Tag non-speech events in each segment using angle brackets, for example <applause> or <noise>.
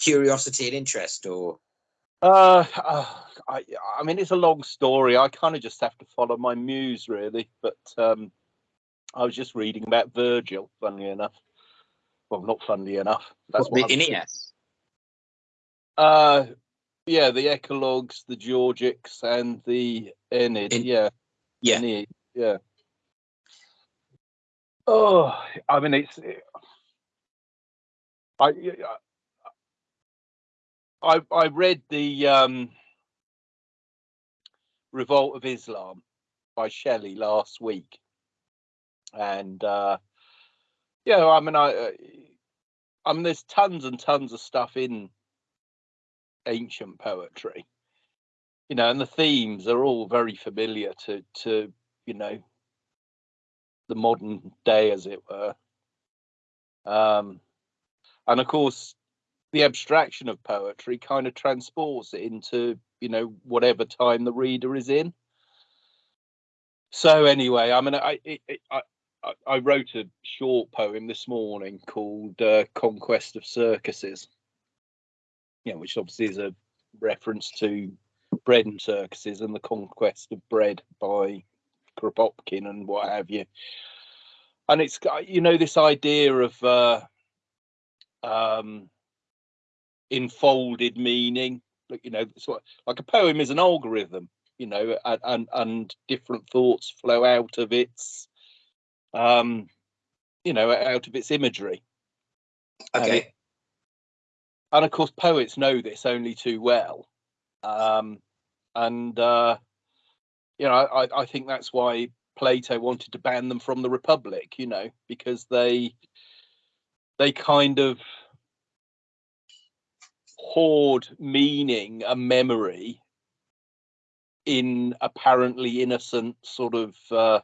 curiosity and interest, or Uh, uh, I, I mean, it's a long story. I kind of just have to follow my muse, really. But um, I was just reading about Virgil, funnily enough. Well, not funnily enough. That's the what. I'm- Aeneas? Uh, yeah, the Eclogues, the Georgics, and the Aeneid. In- yeah, Yeah. Aeneid, yeah. Oh, I mean, it's. I, I I read the um, Revolt of Islam by Shelley last week, and uh, yeah, I mean, I, uh, I mean, there's tons and tons of stuff in ancient poetry, you know, and the themes are all very familiar to to you know the modern day, as it were. Um, and of course, the abstraction of poetry kind of transports it into you know whatever time the reader is in. So anyway, I mean, I it, it, I I- wrote a short poem this morning called uh, "Conquest of Circuses," you know, which obviously is a reference to bread and circuses and the conquest of bread by Kropotkin and what have you. And it's you know this idea of uh, um, enfolded meaning. Like you know, sort of, like a poem is an algorithm, you know, and and, and different thoughts flow out of its, um, you know, out of its imagery. And Okay. it- and of course, poets know this only too well. Um, and uh, you know, I, I think that's why Plato wanted to ban them from the Republic. You know, because they they kind of hoard meaning and memory in apparently innocent sort of uh,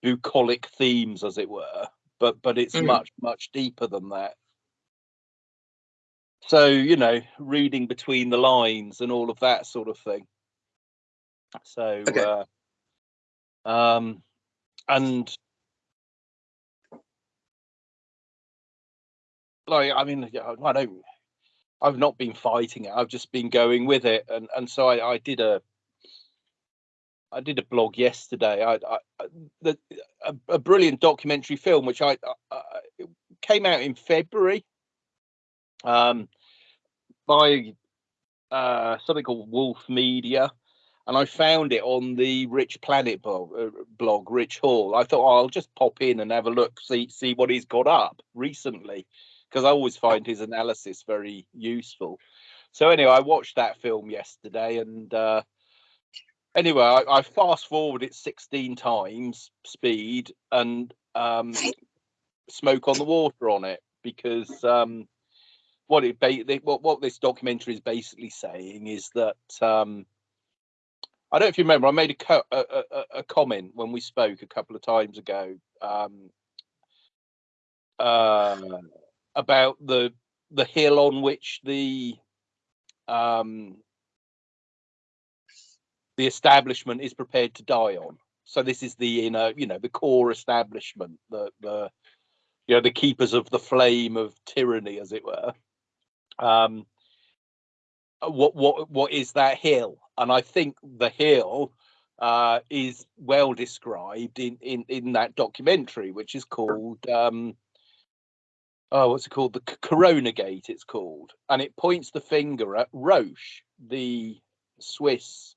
bucolic themes, as it were. But but it's Mhm. much much deeper than that. So you know, reading between the lines and all of that sort of thing. So Okay. uh, um, and like I mean, I don't. I've not been fighting it. I've just been going with it, and and so I, I did a. I did a blog yesterday. I, I the a, a brilliant documentary film which I, I, I came out in February. Um, by uh something called Wolf Media, and I found it on the Rich Planet blog, uh, blog Rich Hall. I thought oh, I'll just pop in and have a look, see see what he's got up recently, because I always find his analysis very useful. So anyway, I watched that film yesterday, and uh, anyway, I, I fast forward it 16 times speed and um, smoke on the water on it because um, what it ba- what what this documentary is basically saying is that um, I don't know if you remember, I made a, co- a, a, a- comment when we spoke a couple of times ago um, uh, about the the hill on which the um, the establishment is prepared to die on. So this is the inner, you know, the core establishment, the the you know the keepers of the flame of tyranny, as it were. Um, what what what is that hill? And I think the hill uh, is well described in, in in that documentary, which is called um, oh, what's it called? The C- Corona Gate. It's called, and it points the finger at Roche, the Swiss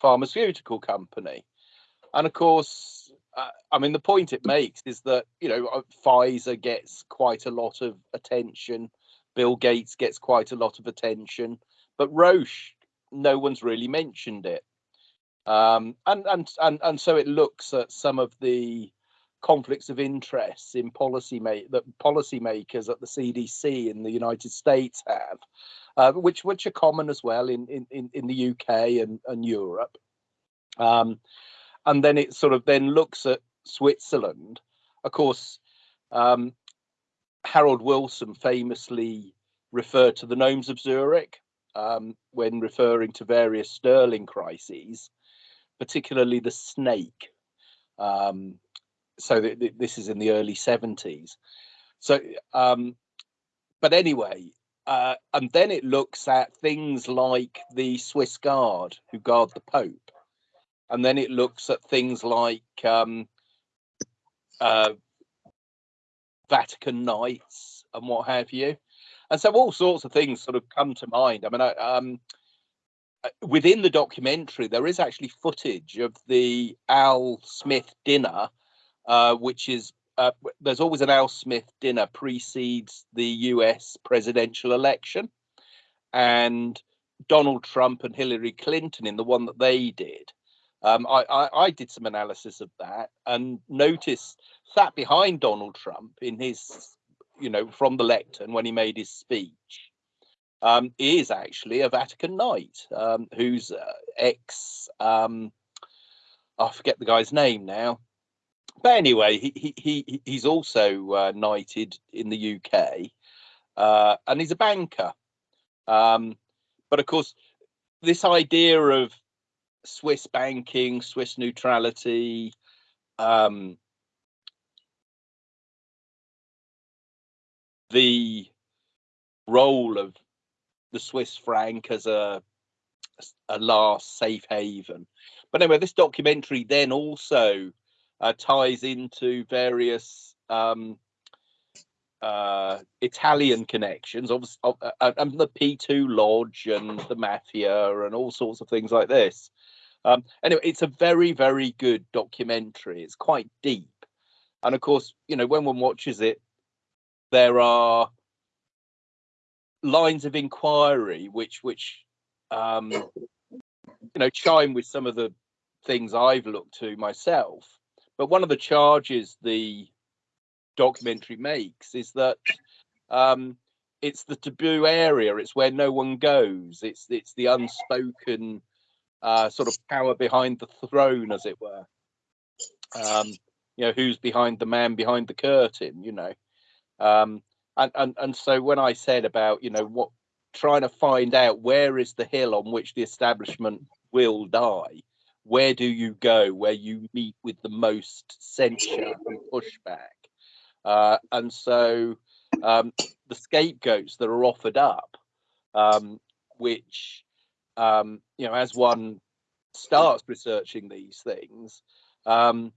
pharmaceutical company. And of course, uh, I mean, the point it makes is that, you know, uh, Pfizer gets quite a lot of attention, Bill Gates gets quite a lot of attention, but Roche, no one's really mentioned it. Um, and, and, and, and so it looks at some of the conflicts of interests in policy ma- that policymakers at the CDC in the United States have, uh, which which are common as well in in, in, in the UK and, and Europe. Um, and then it sort of then looks at Switzerland. Of course, um, Harold Wilson famously referred to the gnomes of Zurich um, when referring to various Sterling crises, particularly the snake. Um, so th- th- this is in the early 70s. So, um, but anyway, uh, and then it looks at things like the Swiss Guard who guard the Pope, and then it looks at things like um, uh, Vatican Knights and what have you, and so all sorts of things sort of come to mind. I mean, I, um, uh, within the documentary, there is actually footage of the Al Smith dinner, uh, which is uh, there's always an Al Smith dinner precedes the U.S. presidential election, and Donald Trump and Hillary Clinton in the one that they did. Um, I, I, I did some analysis of that and noticed sat behind Donald Trump in his, you know, from the lectern when he made his speech. Um, is actually a Vatican Knight um, who's uh, ex. Um, I forget the guy's name now but anyway, he he, he he's also uh, knighted in the UK, uh, and he's a banker. Um, but of course, this idea of Swiss banking, Swiss neutrality, um, the role of the Swiss franc as a a last safe haven. But anyway, this documentary then also uh, ties into various um, uh, Italian connections, obviously, uh, uh, and the P2 Lodge and the mafia and all sorts of things like this. Um, anyway, it's a very, very good documentary. It's quite deep, and of course, you know, when one watches it, there are lines of inquiry which, which, um, you know, chime with some of the things I've looked to myself. But one of the charges the documentary makes is that um, it's the taboo area. It's where no one goes. It's it's the unspoken uh, sort of power behind the throne, as it were. Um, you know, who's behind the man behind the curtain? You know, um, and and and so when I said about you know what trying to find out where is the hill on which the establishment will die where do you go where you meet with the most censure and <laughs> pushback? Uh, and so um, the scapegoats that are offered up, um, which, um, you know, as one starts researching these things, um,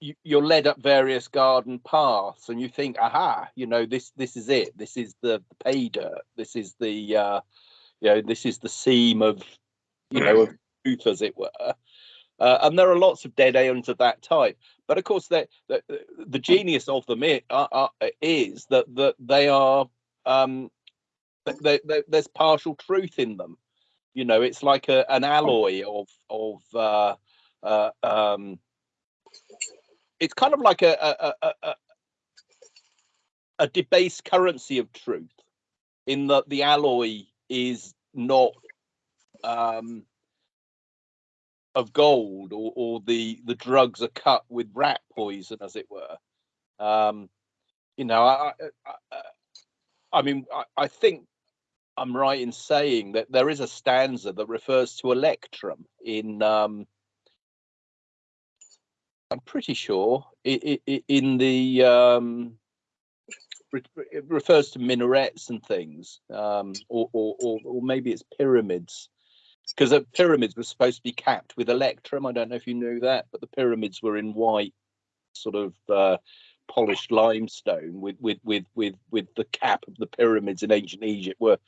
you, you're led up various garden paths and you think, aha, you know, this this is it. This is the, the pay dirt. This is the, uh, you know, this is the seam of, you know, of truth, as it were. Uh, and there are lots of dead ends of that type. But of course, the, the, genius of them is, is that, that they are, um, they, they, there's partial truth in them. You know, it's like a, an alloy of, of uh, uh, um, it's kind of like a, a, a, a, a debased currency of truth in that the alloy is not um, of gold or, or the the drugs are cut with rat poison as it were. Um you know i i, I, I mean I, I think i'm right in saying that there is a stanza that refers to electrum in um i'm pretty sure it, it, in the um it refers to minarets and things um or or, or, or maybe it's pyramids because the pyramids were supposed to be capped with electrum. I don't know if you knew that, but the pyramids were in white, sort of uh, polished limestone with with with with with the cap of the pyramids in ancient Egypt were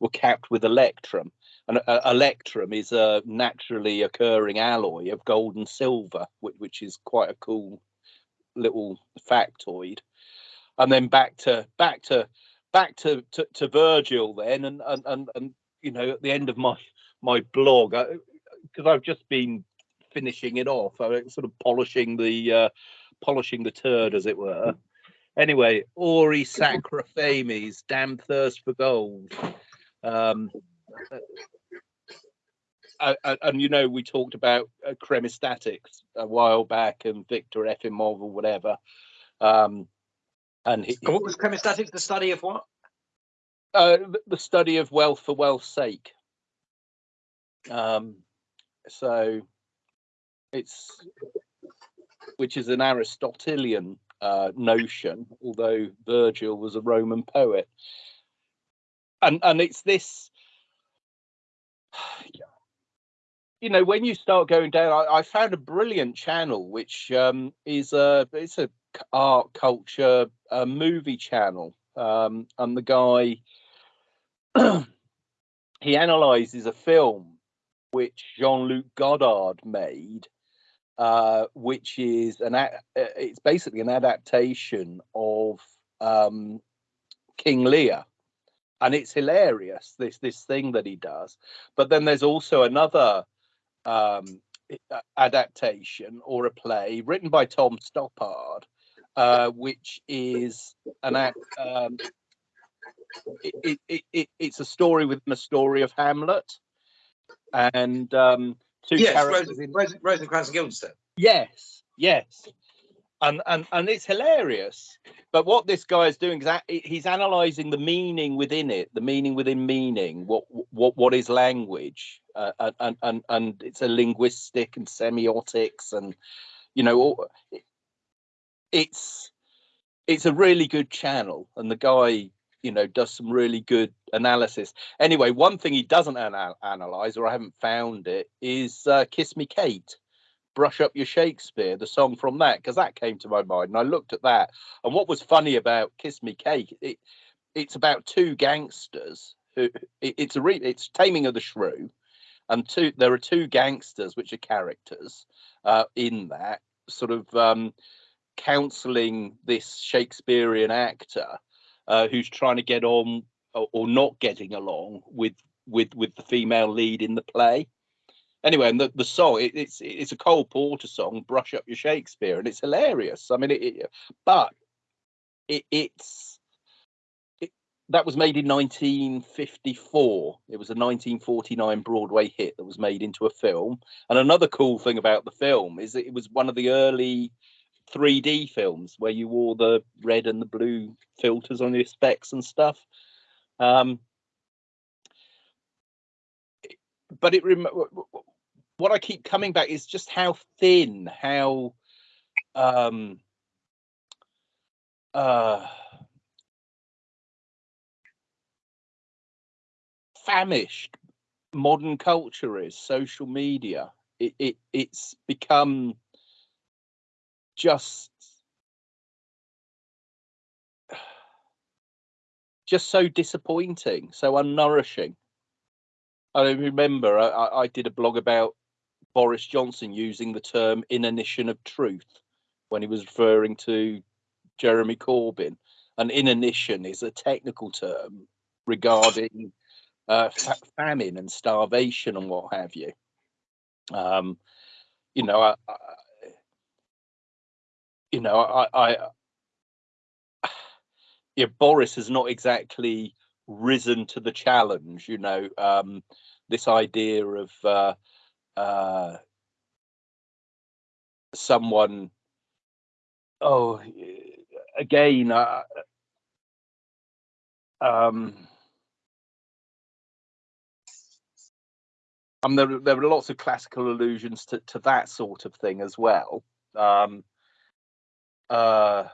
were capped with electrum. And uh, electrum is a naturally occurring alloy of gold and silver, which, which is quite a cool little factoid. And then back to back to back to to, to Virgil then, and, and and and you know at the end of my my blog because I've just been finishing it off, I sort of polishing the uh, polishing the turd, as it were. Anyway, Auri Sacra Fames, damn thirst for gold. Um, uh, uh, and you know, we talked about uh, chrematistics a while back, and Victor Efimov or whatever. Um, and he, what was chrematistics? The study of what? Uh, the study of wealth for wealth's sake. Um, so it's which is an Aristotelian uh, notion, although Virgil was a Roman poet. and and it's this <sighs> you know when you start going down i, I found a brilliant channel which um is a it's a art culture a movie channel um and the guy <clears throat> he analyzes a film which jean-luc godard made uh which is an a- uh, it's basically an adaptation of um king lear. And it's hilarious this this thing that he does. But then there's also another um adaptation or a play written by tom stoppard uh which is an act um it, it, it it's a story within a story of hamlet and um two Yes, characters Rosen, in Rosen, Rosencrantz and Guildenstern. Yes, yes, and and and it's hilarious. But what this guy is doing is that he's analysing the meaning within it, the meaning within meaning. What what what is language? Uh, and and and and it's a linguistic and semiotics, and you know, all, it's it's a really good channel, and the guy you know does some really good analysis. Anyway, one thing he doesn't anal- analyze, or I haven't found it, is uh, "Kiss Me, Kate." brush up your Shakespeare, the song from that, because that came to my mind. And I looked at that. And what was funny about Kiss Me kate it, it's about two gangsters who it, it's a re, it's Taming of the Shrew, and two there are two gangsters which are characters uh, in that sort of um, counselling this Shakespearean actor uh, who's trying to get on or, or not getting along with with with the female lead in the play anyway, and the, the song it, it's it's a Cole Porter song, "Brush Up Your Shakespeare," and it's hilarious. I mean, it, it but it, it's that was made in 1954. It was a 1949 Broadway hit that was made into a film. And another cool thing about the film is that it was one of the early 3D films where you wore the red and the blue filters on your specs and stuff. Um, but it rem- what I keep coming back is just how thin, how um uh famished modern culture is social media. It, it it's become just just so disappointing, so unnourishing. I remember I, I- did a blog about Boris Johnson using the term inanition of truth when he was referring to Jeremy Corbyn. And inanition is a technical term regarding uh, fa- famine and starvation and what have you. Um, you know, I, you know, I, I, yeah, Boris has not exactly risen to the challenge. You know, um, this idea of uh, uh, someone. Oh, again, uh, um, um, there, there are lots of classical allusions to, to that sort of thing as well. Um, uh,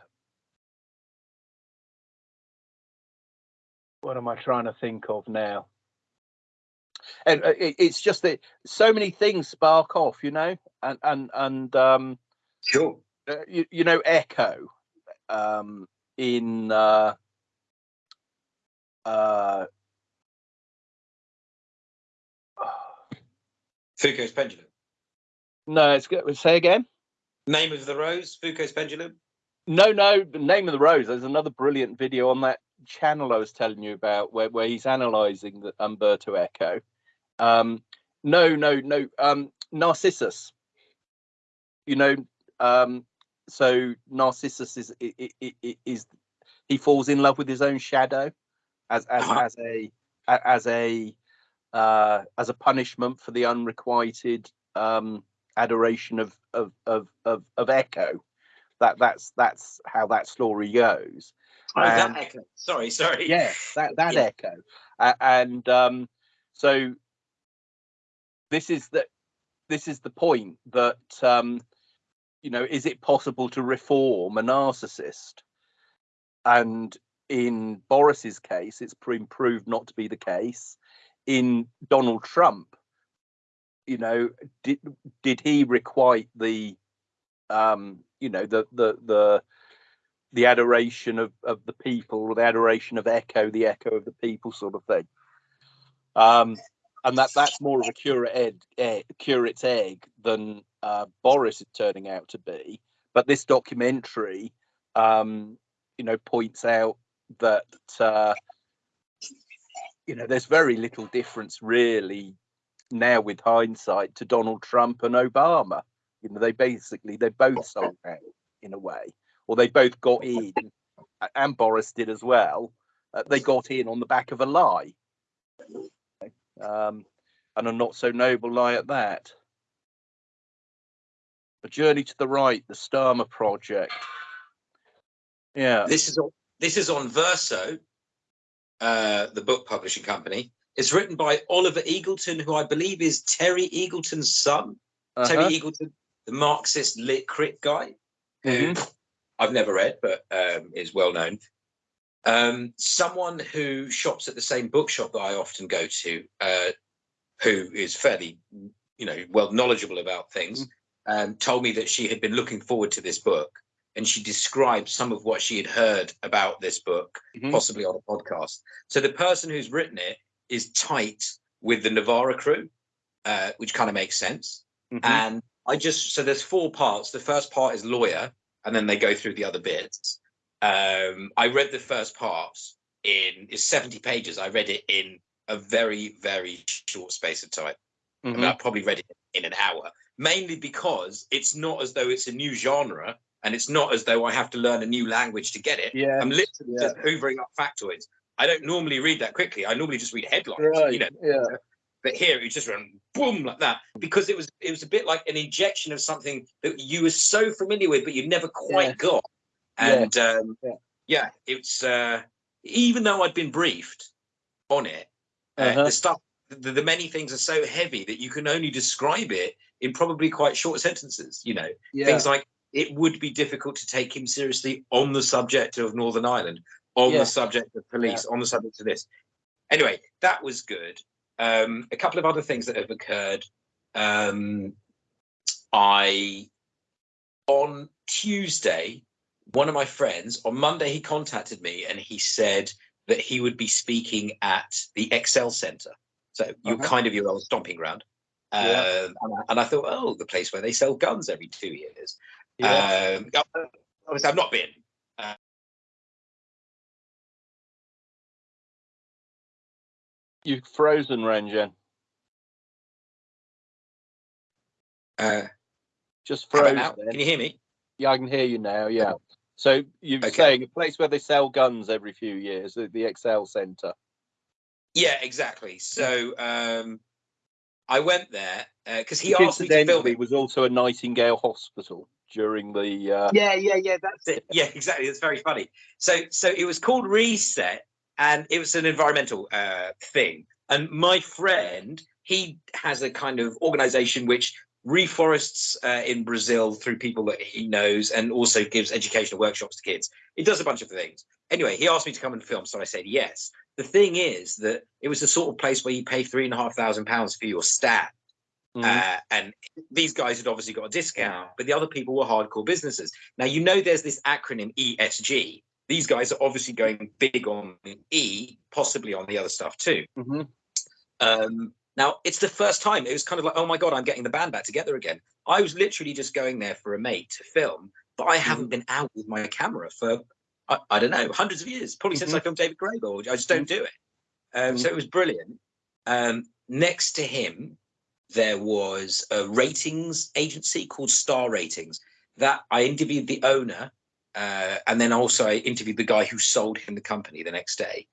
what am I trying to think of now? And uh, it's just that so many things spark off, you know, and and and um, Sure. uh, you, you know, Echo um, in uh, uh, Foucault's Pendulum. no, it's good. Say again. Name of the Rose, Foucault's Pendulum. No, no, the name of the rose. There's another brilliant video on that channel I was telling you about where, where he's analysing the Umberto Eco. Um, no, no, no. Um, Narcissus. You know, um, so Narcissus is i- i- i- i- is he falls in love with his own shadow as as Uh-huh. as a a- as a uh, as a punishment for the unrequited um, adoration of of of of, of Echo. That that's that's how that story goes. Oh, Um, that echo. Sorry, sorry. Yeah, that <laughs> that Yeah. Echo, uh, and um, so this is the this is the point that um, you know is it possible to reform a narcissist? And in Boris's case, it's proved not to be the case. In Donald Trump, you know, did did he requite the, um, you know, the the the the adoration of of the people or the adoration of echo, the echo of the people, sort of thing. Um, and that that's more of a curate egg, egg curate's egg than uh, Boris is turning out to be. But this documentary, um, you know, points out that uh, you know there's very little difference really now with hindsight to Donald Trump and Obama. You know, they basically they both sold out in a way, or they both got in, and Boris did as well. Uh, they got in on the back of a lie, um, and a not so noble lie at that. A journey to the right, the Starmer project. Yeah. This is on, this is on Verso, uh, the book publishing company. It's written by Oliver Eagleton, who I believe is Terry Eagleton's son. uh-huh. Terry Eagleton, the Marxist lit crit guy, who Mhm. I've never read, but um, is well known. Um, someone who shops at the same bookshop that I often go to, uh, who is fairly, you know, well knowledgeable about things, um, told me that she had been looking forward to this book, and she described some of what she had heard about this book, Mhm. possibly on a podcast. So the person who's written it is tight with the Novara crew, uh, which kind of makes sense. Mhm. And I just so there's four parts. The first part is lawyer, and then they go through the other bits. Um, I read the first part in it's 70 pages. I read it in a very, very short space of time. I mean, Mhm. I probably read it in an hour, mainly because it's not as though it's a new genre, and it's not as though I have to learn a new language to get it. Yeah. I'm literally yeah. just hoovering up factoids. I don't normally read that quickly. I normally just read headlines. Right. You know, yeah. But here it just went boom like that because it was it was a bit like an injection of something that you were so familiar with but you never quite Yeah. got Yeah. and um Yeah. yeah, it's uh even though i'd been briefed on it uh, Uh-huh. the stuff the, the many things are so heavy that you can only describe it in probably quite short sentences you know Yeah. things like it would be difficult to take him seriously on the subject of northern ireland on Yeah. the subject of police on the subject of this anyway that was good um, a couple of other things that have occurred um, i on tuesday one of my friends on monday he contacted me and he said that he would be speaking at the excel center so you're Uh-huh. kind of your old stomping ground Yeah. um, and, I, and I thought oh the place where they sell guns every two years yeah. um, obviously, I've not been. You've frozen, Renjen. Uh, Just how about frozen. Can you hear me? Yeah, I can hear you now. Yeah. So you're Okay. saying a place where they sell guns every few years, the, the Excel Centre. Yeah, exactly. So um, I went there because he asked me to film it. was also a Nightingale Hospital during the. Uh, Yeah, yeah, yeah. That's it. <laughs> Yeah, exactly. It's very funny. So, so it was called Reset, and it was an environmental uh, thing. And my friend, he has a kind of organization which reforests uh, in Brazil through people that he knows, and also gives educational workshops to kids. He does a bunch of things. Anyway, he asked me to come and film, so I said yes. The thing is that it was the sort of place where you pay three and a half thousand pounds for your stand. mm, Uh, and these guys had obviously got a discount, but the other people were hardcore businesses. Now, you know, there's this acronym ESG. These guys are obviously going big on the E, possibly on the other stuff too. mhm. Um, now, it's the first time it was kind of like, oh my God, I'm getting the band back together again. I was literally just going there for a mate to film, but I haven't been out with my camera for, I, I don't know, hundreds of years, probably since I filmed David Graeber. I just don't do it. Um, So it was brilliant. Um, next to him, there was a ratings agency called Star Ratings that I interviewed the owner, uh, and then also I interviewed the guy who sold him the company the next day.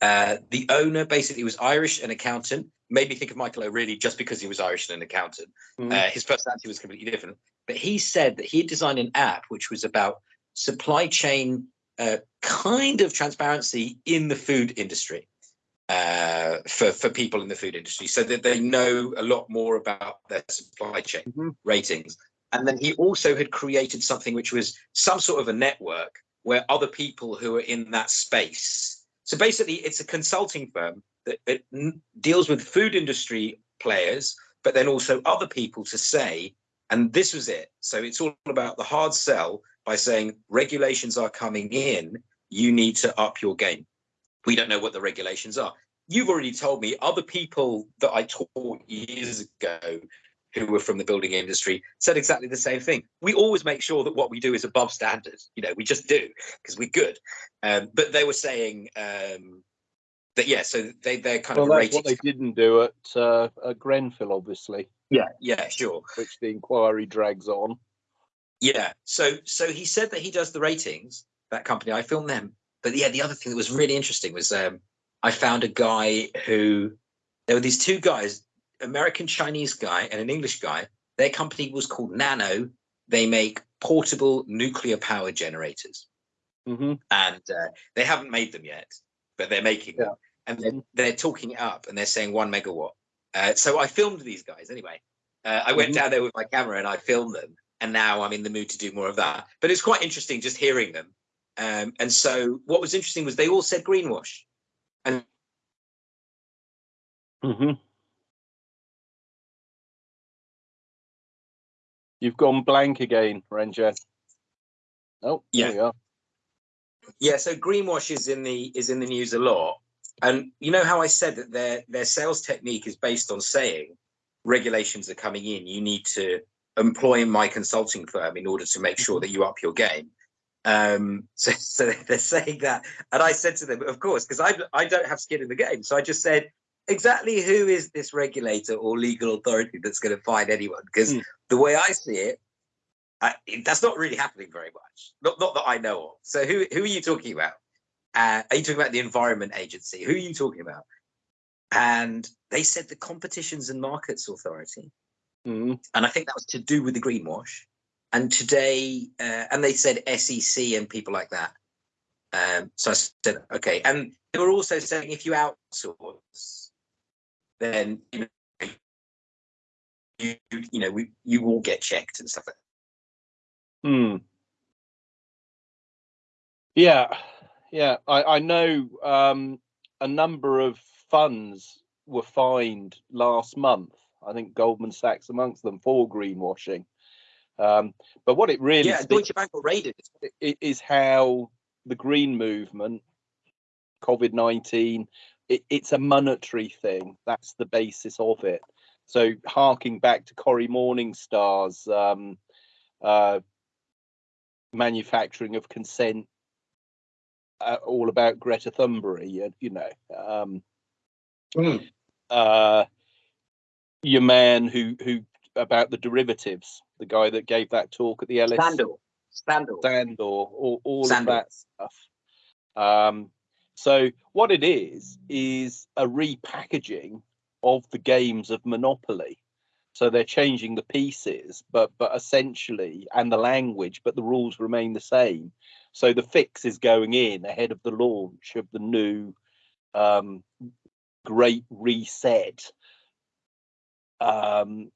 Uh, the owner basically was Irish, an accountant. Made me think of Michael O'Reilly just because he was Irish and an accountant. Mhm. Uh, his personality was completely different. But he said that he had designed an app which was about supply chain uh, kind of transparency in the food industry uh, for, for people in the food industry so that they know a lot more about their supply chain Mhm. ratings. And then he also had created something which was some sort of a network where other people who are in that space. So basically, it's a consulting firm that, that deals with food industry players, but then also other people to say, and this was it. So it's all about the hard sell by saying regulations are coming in, you need to up your game. We don't know what the regulations are. You've already told me other people that I taught years ago who were from the building industry said exactly the same thing. We always make sure that what we do is above standard. You know, we just do because we're good. Um, but they were saying um, that yeah, so they they're kind Well, of that's what they didn't do at, uh, at Grenfell, obviously, Yeah, yeah, sure. which the inquiry drags on. Yeah. So so he said that he does the ratings. That company, I filmed them. But yeah, the other thing that was really interesting was um, I found a guy who there were these two guys, American Chinese guy and an English guy. Their company was called Nano. They make portable nuclear power generators, hmm and uh, they haven't made them yet, but they're making them. And they're, they're talking it up, and they're saying one megawatt. Uh, so I filmed these guys anyway. Uh, I went Mhm. down there with my camera and I filmed them, and now I'm in the mood to do more of that. But it's quite interesting just hearing them. Um, and so what was interesting was they all said greenwash. hmm You've gone blank again, Ranger. Oh, Yeah. there we are. Yeah, so greenwash is in the is in the news a lot. And you know how I said that their their sales technique is based on saying regulations are coming in, you need to employ my consulting firm in order to make sure that you up your game. Um, <laughs> so, so they're saying that, and I said to them, of course, because I I don't have skin in the game, so I just said exactly who is this regulator or legal authority that's going to find anyone? Because Hmm. the way I see it, I, that's not really happening very much. Not not that I know of. So who who are you talking about? Uh, are you talking about the Environment Agency? Who are you talking about? And they said the Competitions and Markets Authority, Mhm. and I think that was to do with the greenwash. And today, uh, and they said SEC and people like that. Um, so I said, okay. And they were also saying if you outsource, then you know, you, you know we, you will get checked and stuff like that. Hmm. Yeah, yeah. I, I know um, a number of funds were fined last month. I think Goldman Sachs amongst them for greenwashing. Um, but what it really Yeah, Deutsche Bank were raided. is how the green movement, COVID 19, it, it's a monetary thing. That's the basis of it. So, harking back to Cory Morningstar's um, uh, manufacturing of consent, uh, all about Greta Thunberg, you know. Um, uh, your man who who about the derivatives, the guy that gave that talk at the LS Scandal. Scandal. Sandor, all, all of that stuff. Um, so what it is is a repackaging of the games of Monopoly. So they're changing the pieces, but but essentially, and the language, but the rules remain the same. So the fix is going in ahead of the launch of the new um, Great Reset um,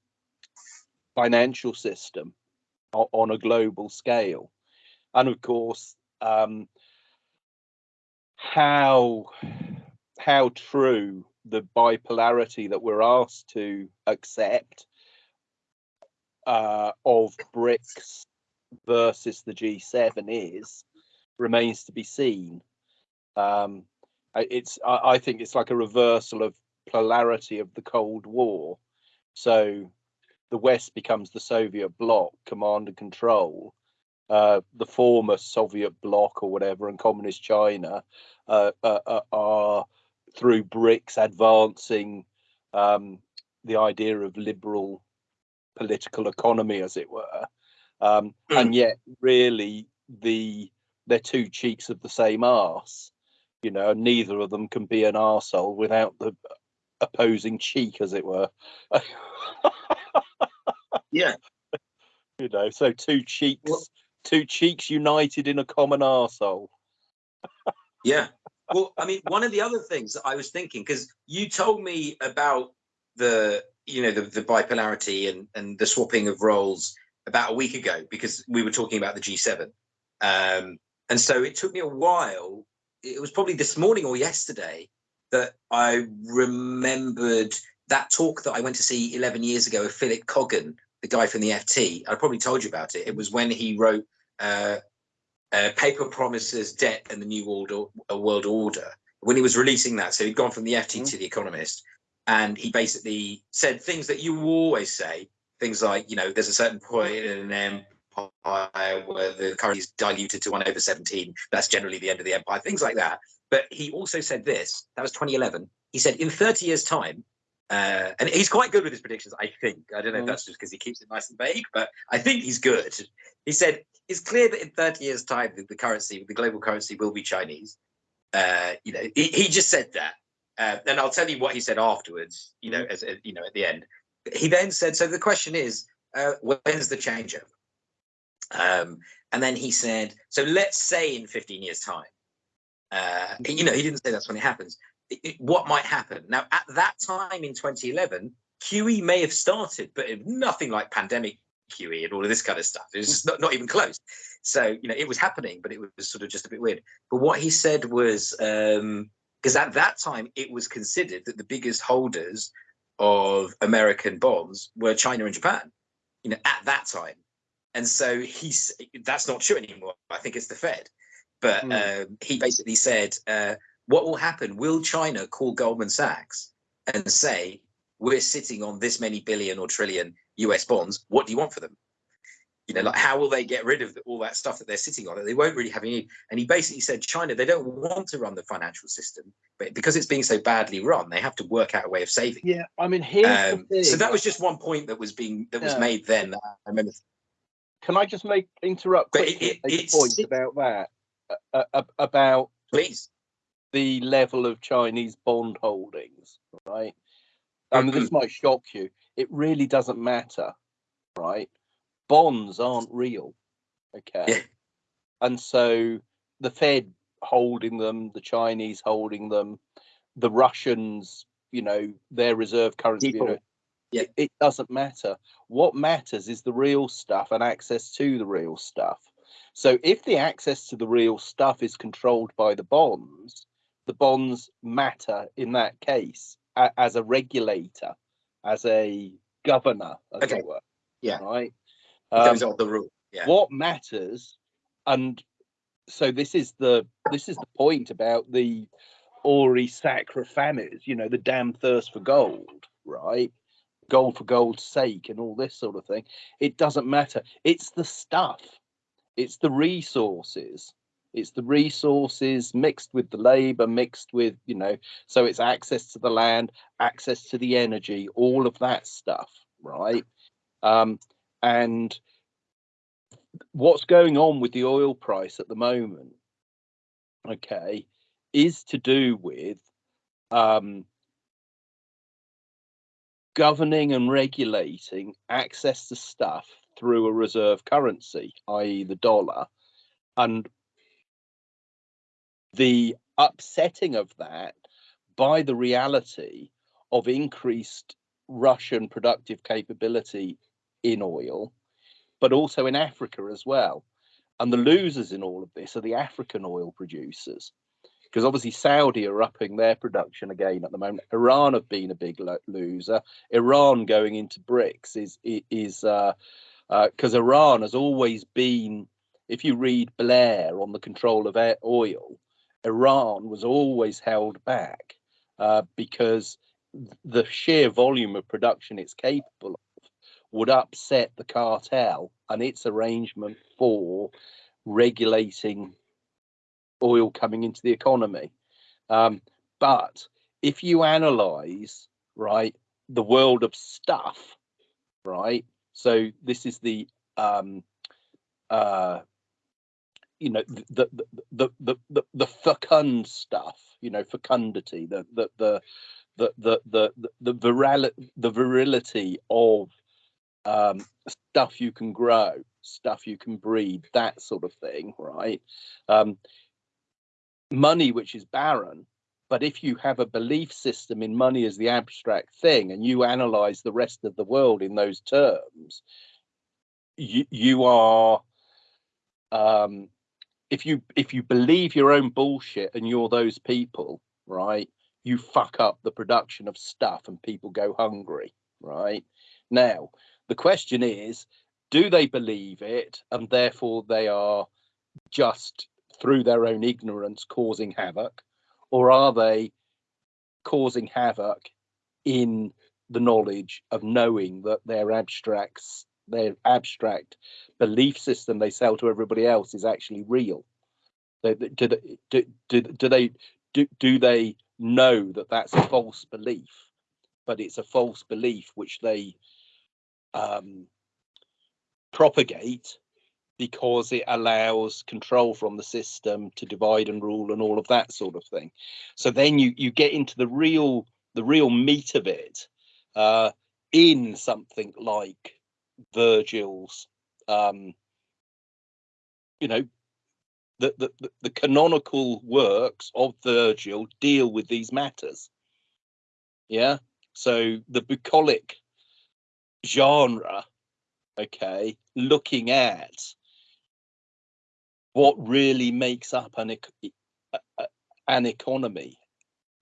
financial system on a global scale. And of course, um, how how true the bipolarity that we're asked to accept uh, of BRICS versus the G7 is remains to be seen. Um, it's I, I think it's like a reversal of polarity of the Cold War. So the West becomes the Soviet bloc, command and control. Uh, the former Soviet bloc or whatever, and communist China uh, uh, uh, are through BRICS advancing um, the idea of liberal political economy, as it were. Um, and yet, really, the they're two cheeks of the same arse. You know, neither of them can be an arsehole without the opposing cheek, as it were. <laughs> Yeah. you know, so two cheeks, Well- two cheeks united in a common arsehole. Yeah. Well, I mean, one of the other things I was thinking, because you told me about the, you know, the, the bipolarity and, and the swapping of roles about a week ago, because we were talking about the G7. Um, and so it took me a while. It was probably this morning or yesterday that I remembered that talk that I went to see 11 years ago of Philip Coggan, the guy from the FT. I probably told you about it. It was when he wrote uh, uh, Paper Promises, Debt, and the New World, o- World Order. When he was releasing that, so he'd gone from the FT to the Economist, and he basically said things that you always say, things like, you know, there's a certain point in an empire where the currency is diluted to one over 17. That's generally the end of the empire, things like that. But he also said this, that was 2011. He said, in 30 years' time, uh, and he's quite good with his predictions, I think. I don't know if Mm. that's just because he keeps it nice and vague, but I think he's good. He said, it's clear that in 30 years' time, the, the currency, the global currency will be Chinese. Uh, you know, he, he just said that. Uh, and I'll tell you what he said afterwards, you know, as, as you know, at the end. He then said, so the question is, uh, when's the changeover? Um, and then he said, so let's say in 15 years' time, uh, you know, he didn't say that's when it happens. It- what might happen? Now, at that time in 2011, QE may have started, but nothing like pandemic QE and all of this kind of stuff. It was just not, not even close. So, you know, it was happening, but it was sort of just a bit weird. But what he said was, um, because at that time it was considered that the biggest holders of American bonds were China and Japan, you know, at that time. And so he's that's not true anymore. I think it's the Fed. But Hmm. um, he basically said, uh, what will happen? Will China call Goldman Sachs and say, we're sitting on this many billion or trillion US bonds. What do you want for them? You know, like how will they get rid of all that stuff that they're sitting on? They won't really have any. And he basically said, China, they don't want to run the financial system, but because it's being so badly run, they have to work out a way of saving. Yeah, I mean, here's Um, so that was just one point that was being that was Yeah. made then. I remember. Can I just make interrupt But it- make a point about that? Uh, uh, about Please. The level of Chinese bond holdings, right? I mean, this mm-hmm. might shock you. It really doesn't matter, right? Bonds aren't real, okay? Yeah. And so the Fed holding them, the Chinese holding them, the Russians, you know, their reserve currency, you know, Yeah. it, it doesn't matter. What matters is the real stuff and access to the real stuff. So if the access to the real stuff is controlled by the bonds, the bonds matter in that case a, as a regulator, as a governor, as Okay. it were. Yeah. Right. Um, Those are the rule. Yeah. what matters and so this is the this is the point about the auri sacra fames you know the damn thirst for gold right gold for gold's sake and all this sort of thing it doesn't matter it's the stuff it's the resources it's the resources mixed with the labor mixed with you know so it's access to the land access to the energy all of that stuff right? Um and what's going on with the oil price at the moment okay is to do with um governing and regulating access to stuff through a reserve currency i.e the dollar and the upsetting of that by the reality of increased russian productive capability in oil but also in Africa as well. And the losers in all of this are the African oil producers, because obviously Saudi are upping their production again at the moment. Iran have been a big lo- loser. Iran going into BRICS is is because uh, uh, Iran has always been. If you read Blair on the control of oil, Iran was always held back uh, because the sheer volume of production it's capable of would upset the cartel and its arrangement for regulating oil coming into the economy. Um, but if you analyze, right, the world of stuff, right, so this is the, um, uh, you know, the the, the the the fecund stuff, you know, fecundity, the the the the the the the, the, the virility of um, stuff you can grow, stuff you can breed, that sort of thing, right? Um, money which is barren, but if you have a belief system in money as the abstract thing and you analyze the rest of the world in those terms, you, you are um, if you if you believe your own bullshit and you're those people, right? You fuck up the production of stuff and people go hungry, right? Now, the question is, do they believe it and therefore they are just through their own ignorance causing havoc, or are they causing havoc in the knowledge of knowing that their abstracts their abstract belief system they sell to everybody else is actually real. Do, do, do, do, they do, do they know that that's a false belief but it's a false belief which they um, propagate because it allows control from the system to divide and rule and all of that sort of thing? So then you you get into the real the real meat of it uh, in something like Virgil's, um, you know, the, the, the canonical works of Virgil deal with these matters. Yeah. So the bucolic genre, okay, looking at what really makes up an, an economy,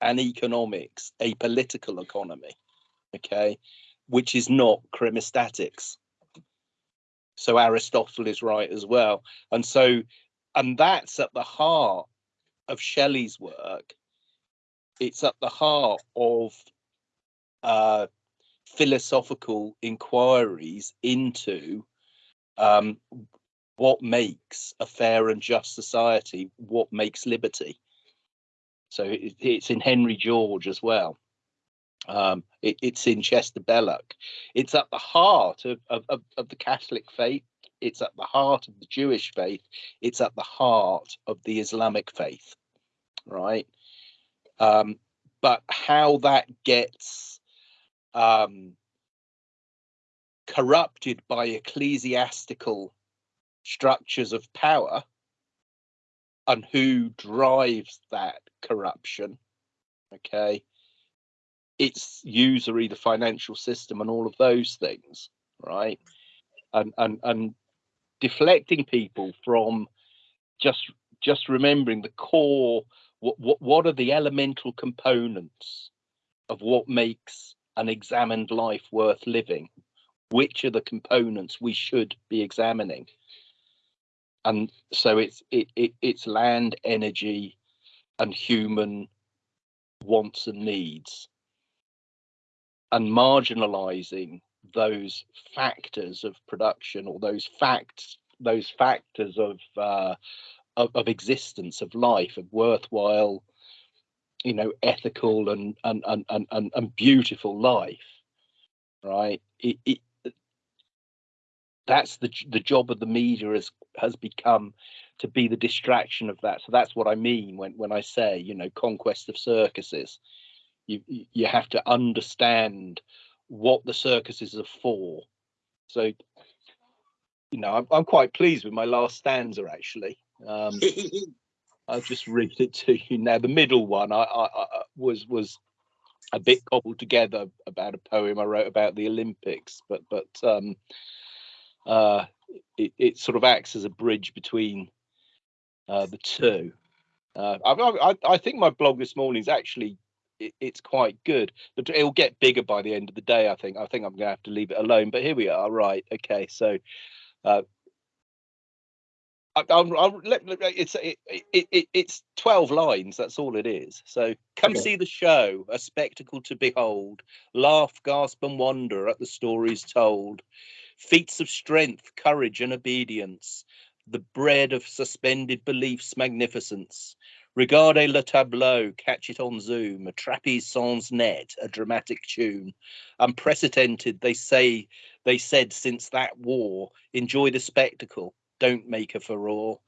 an economics, a political economy, okay, which is not chrematistics. So Aristotle is right as well. And so, and that's at the heart of Shelley's work. It's at the heart of uh, philosophical inquiries into um, what makes a fair and just society, what makes liberty. So it, it's in Henry George as well. Um, it, it's in Chester Belloc. It's at the heart of, of, of, of the Catholic faith. It's at the heart of the Jewish faith. It's at the heart of the Islamic faith, right? Um, but how that gets um, corrupted by ecclesiastical structures of power and who drives that corruption, okay, it's usury, the financial system, and all of those things, right? And and and deflecting people from just just remembering the core. What what what are the elemental components of what makes an examined life worth living? Which are the components we should be examining? And so it's it, it it's land, energy, and human wants and needs and marginalizing those factors of production or those facts those factors of uh, of, of, existence of life of worthwhile you know ethical and and and and, and, and beautiful life right? It, it, that's the the job of the media has has become to be the distraction of that. So that's what i mean when when i say you know conquest of circuses you you have to understand what the circuses are for. So, you know, I'm, I'm quite pleased with my last stanza actually. Um, <laughs> I'll just read it to you now. The middle one I, I, I was was a bit cobbled together about a poem I wrote about the Olympics, but but um, uh, it, it sort of acts as a bridge between uh, the two. Uh, I, I, I think my blog this morning is actually it, it's quite good. But it'll get bigger by the end of the day. I think. I think I'm going to have to leave it alone. But here we are. Right. Okay. So. Uh, I, I'll, I'll let, it's it, it, it, it's 12 lines that's all it is so come okay. see the show a spectacle to behold laugh gasp and wonder at the stories told feats of strength courage and obedience the bread of suspended beliefs magnificence Regarde le tableau, catch it on Zoom, a trapeze sans net, a dramatic tune. Unprecedented, they say, they said since that war. Enjoy the spectacle, don't make a furore.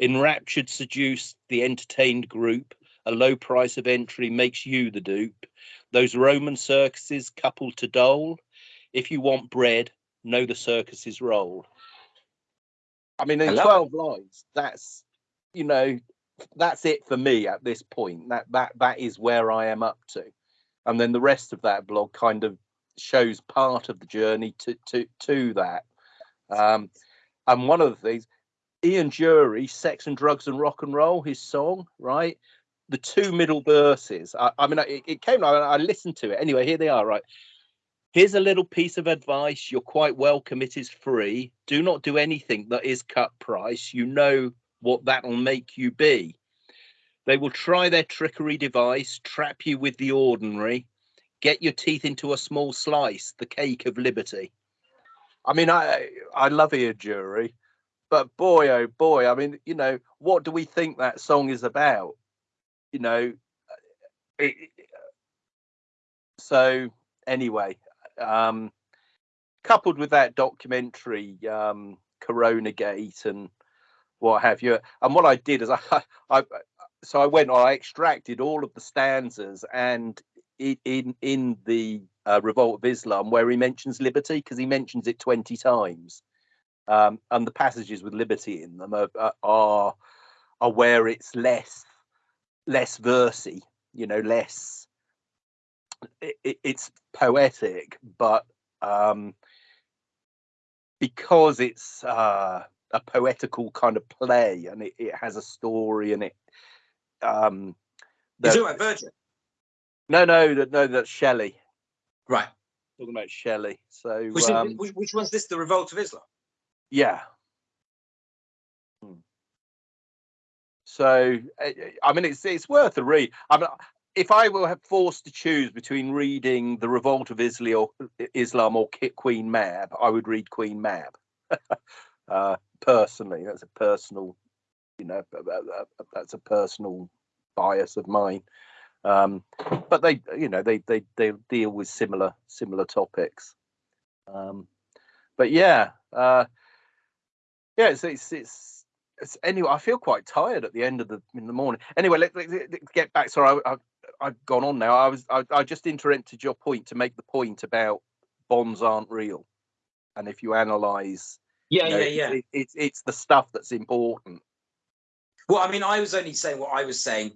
Enraptured, seduced, the entertained group, a low price of entry makes you the dupe. Those Roman circuses coupled to dole. If you want bread, know the circuses roll. I mean, in 12 lines, that's, you know, that's it for me at this point. That that that is where I am up to, and then the rest of that blog kind of shows part of the journey to to to that. Um, and one of the things, Ian Dury, Sex and Drugs and Rock and Roll, his song, right? The two middle verses. I, I mean, it, it came. I, I listened to it anyway. Here they are, right? Here's a little piece of advice. You're quite welcome. It is free. Do not do anything that is cut price. You know what that'll make you be. They will try their trickery device, trap you with the ordinary, get your teeth into a small slice, the cake of liberty. I mean, I I love Ian Dury, but boy, oh boy, I mean, you know, what do we think that song is about? You know, it, so anyway, um, coupled with that documentary, um, Corona Gate and what have you, and what I did is <laughs> I, I, so I went, I extracted all of the stanzas and in in the uh, Revolt of Islam where he mentions liberty because he mentions it twenty times, um, and the passages with liberty in them are, are are where it's less less versy, you know, less. It, it's poetic, but um, because it's uh, a poetical kind of play and it, it has a story and it um You're talking Virgil, no no that no that's shelley right? talking about shelley so Which, um, which, which one's this? The Revolt of Islam. yeah Hmm. so eh, eh, i mean it's it's worth a read i mean if i were forced to choose between reading the revolt of islam or islam or queen mab i would read queen mab <laughs> uh personally that's a personal you know that- that- that- that's a personal bias of mine. Um but they you know they they they deal with similar similar topics. Um but yeah uh yeah it's it's it's, it's anyway i feel quite tired at the end of the in the morning. Anyway let, let, let's get back sorry I, I i've gone on now. I was I, I just interrupted your point to make the point about bonds aren't real. And if you analyze Yeah, you know, yeah, yeah. it- it's it's the stuff that's important Well, I mean, I was only saying what I was saying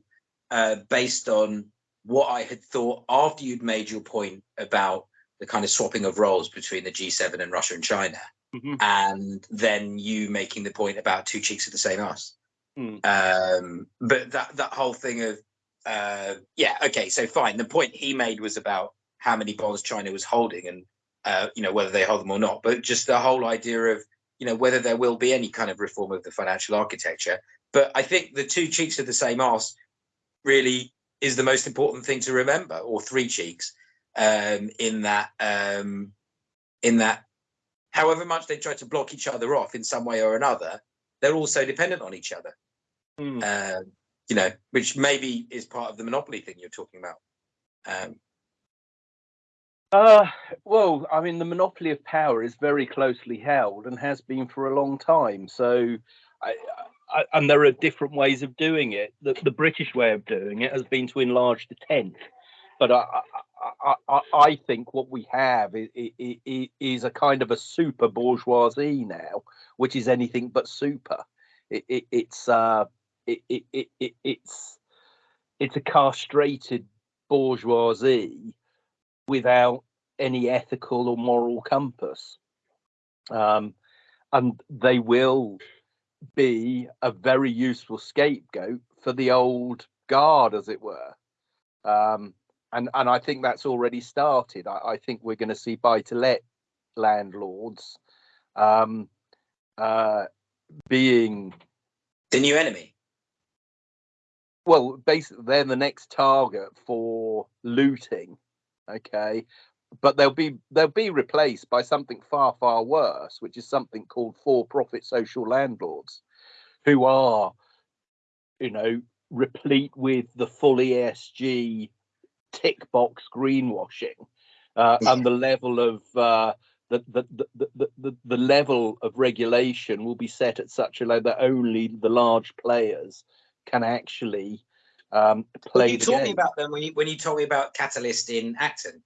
uh, based on what I had thought after you'd made your point about the kind of swapping of roles between the G7 and Russia and China, Mhm. and then you making the point about two cheeks of the same ass. Mm. Um, but that that whole thing of uh, yeah, okay, so fine. The point he made was about how many bonds China was holding and uh, you know whether they hold them or not, but just the whole idea of you know whether there will be any kind of reform of the financial architecture. But I think the two cheeks of the same arse really is the most important thing to remember, or three cheeks, um, in that um, in that however much they try to block each other off in some way or another, they're also dependent on each other. Mm. Um, you know, which maybe is part of the monopoly thing you're talking about. Um, Uh, well, I mean, the monopoly of power is very closely held and has been for a long time. So, I, I, and there are different ways of doing it. The, the British way of doing it has been to enlarge the tent, but I, I, I, think what we have is, is, a kind of a super bourgeoisie now, which is anything but super. It, it, it's uh, it, it's it's a castrated bourgeoisie without any ethical or moral compass. Um, and they will be a very useful scapegoat for the old guard, as it were. Um, and, and I think that's already started. I, I think we're going to see buy to let landlords um, uh, being the new enemy. well, basically they're the next target for looting. Okay, but they'll be they'll be replaced by something far far worse, which is something called for-profit social landlords, who are, you know, replete with the full ESG tick box greenwashing, uh, and the level of uh, the, the, the, the, the, the level of regulation will be set at such a level that only the large players can actually um, you the told me about them when you when you told me about Catalyst in Acton.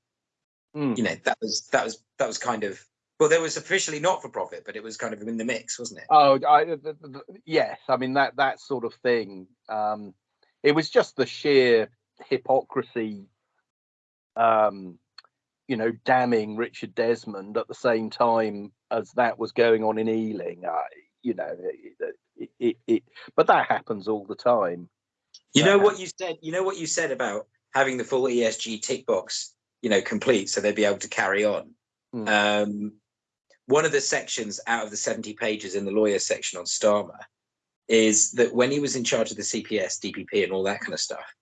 Mm. You know that was that was that was kind of well, there was officially not for profit, but it was kind of in the mix, wasn't it? Oh, I, th- th- th- yes. I mean that that sort of thing. Um, it was just the sheer hypocrisy. Um, you know, damning Richard Desmond at the same time as that was going on in Ealing. I, you know, it, it, it, it but that happens all the time. You know what you said. You know what you said about having the full ESG tick box, you know, complete, so they'd be able to carry on. Mm. Um, one of the sections out of the seventy pages in the lawyer section on Starmer is that when he was in charge of the CPS, DPP, and all that kind of stuff,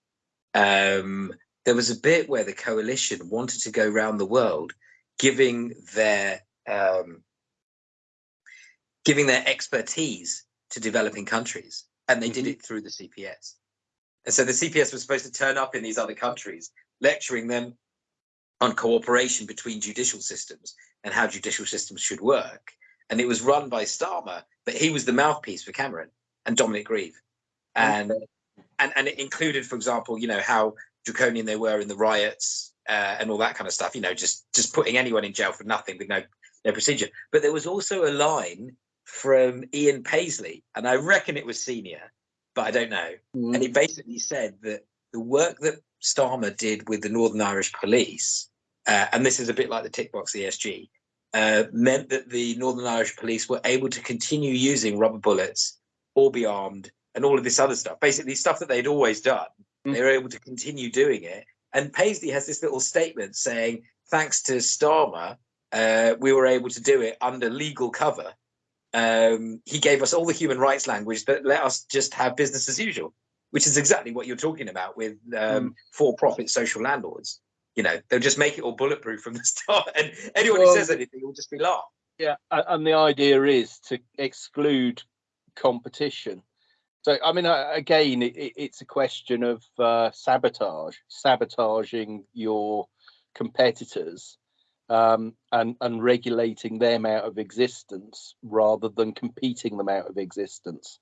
um, there was a bit where the coalition wanted to go around the world, giving their um, giving their expertise to developing countries, and they did Mhm. it through the CPS. And so the CPS was supposed to turn up in these other countries, lecturing them on cooperation between judicial systems and how judicial systems should work. And it was run by Starmer, but he was the mouthpiece for Cameron and Dominic Grieve. And and and it included, for example, you know, how draconian they were in the riots uh, and all that kind of stuff, you know, just just putting anyone in jail for nothing with no no procedure. But there was also a line from Ian Paisley, and I reckon it was senior, but I don't know and he basically said that the work that Starmer did with the Northern Irish Police, uh, and this is a bit like the tick box ESG, uh, meant that the Northern Irish Police were able to continue using rubber bullets or be armed and all of this other stuff. Basically, stuff that they'd always done. Mm. They were able to continue doing it. And Paisley has this little statement saying, thanks to Starmer, uh, we were able to do it under legal cover. Um, he gave us all the human rights language, but let us just have business as usual which is exactly what you're talking about with um, for-profit social landlords. You know, they'll just make it all bulletproof from the <laughs> start, and anyone who says anything will just be laughed. Yeah, and the idea is to exclude competition. So, I mean, again, it, it- it's a question of uh, sabotage, sabotaging your competitors, um, and and regulating them out of existence rather than competing them out of existence,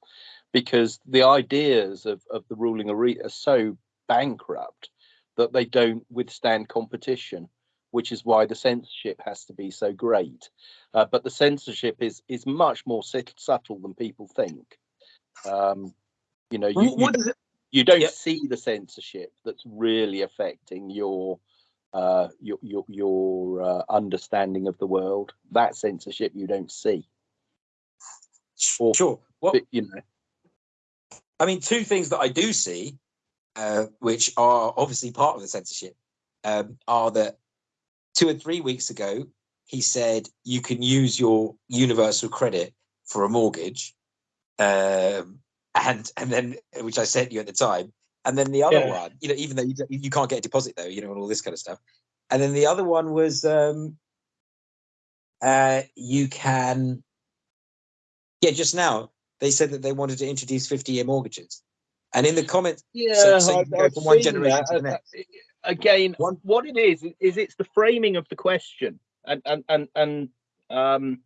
because the ideas of of the ruling elite are so bankrupt that they don't withstand competition, which is why the censorship has to be so great uh, but the censorship is is much more subtle than people think. Um, you know, you, you, what does it? you don't Yep. see the censorship that's really affecting your uh, your your, your uh, understanding of the world. That censorship you don't see. Or, Sure. Well, you know, I mean, two things that I do see, uh, which are obviously part of the censorship, um, are that two or three weeks ago he said you can use your universal credit for a mortgage, um, and and then which I sent you at the time, and then the other Yeah. one, you know, even though you, you can't get a deposit though, you know, and all this kind of stuff, and then the other one was um, uh, you can, yeah, just now they said that they wanted to introduce 50 year mortgages. And in the comments, yeah, so you I've- can go I've from one generation that. to the Uh, next. uh, Again, One- what it is is it's the framing of the question, and and and and um,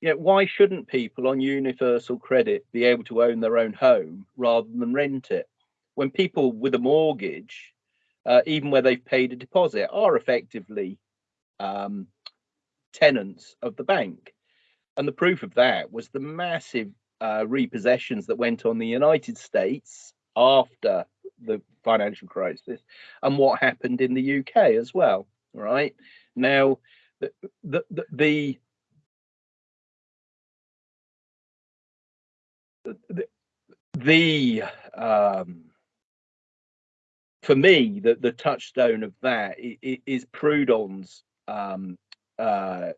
you know, why shouldn't people on universal credit be able to own their own home rather than rent it? When people with a mortgage, uh, even where they've paid a deposit, are effectively um, tenants of the bank. And the proof of that was the massive uh, repossessions that went on in the United States after the financial crisis and what happened in the UK as well. Right now, the the the, the the, um, for me the the touchstone of that is Proudhon's um, uh,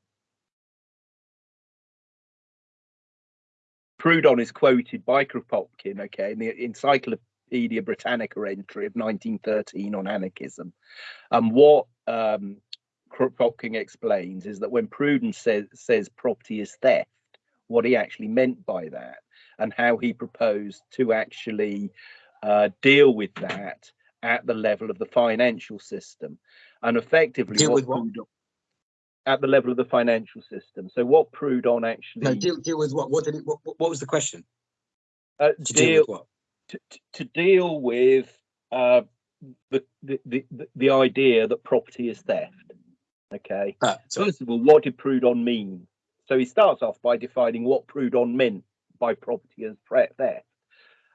Proudhon is quoted by Kropotkin, okay, in the Encyclopedia Britannica entry of 1913 on anarchism. And what um, Kropotkin explains is that when Proudhon says, says property is theft, what he actually meant by that and how he proposed to actually uh, deal with that at the level of the financial system. And effectively, Deal with what? Proudhon- at the level of the financial system. So what Proudhon actually No, deal, deal with what? What did it? What, what what was the question? uh, To deal, deal with what? to, to- deal with uh, the, the, the, the- idea that property is theft. Okay. Ah. First of all, what did Proudhon mean? So he starts off by defining what Proudhon meant by property as theft.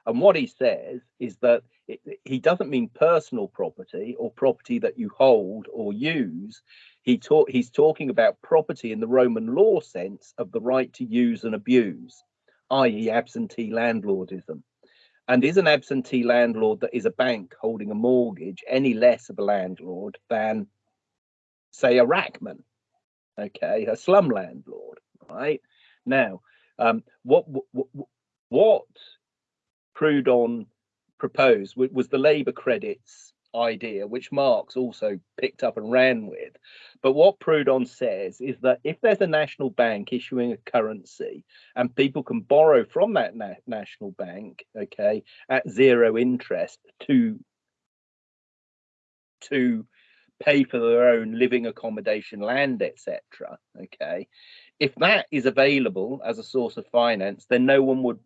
And what he says is that it, he doesn't mean personal property or property that you hold or use. He he's talking about property in the Roman law sense of the right to use and abuse. i.e., absentee landlordism. And is an absentee landlord that is a bank holding a mortgage any less of a landlord than, say, a Rachman? Okay, a slum landlord, right? Now, um, what, what what Proudhon proposed was the labour credits idea, which Marx also picked up and ran with. But what Proudhon says is that if there's a national bank issuing a currency and people can borrow from that na national bank, okay, at zero interest to to pay for their own living accommodation, land, etc. Okay, if that is available as a source of finance, then no one would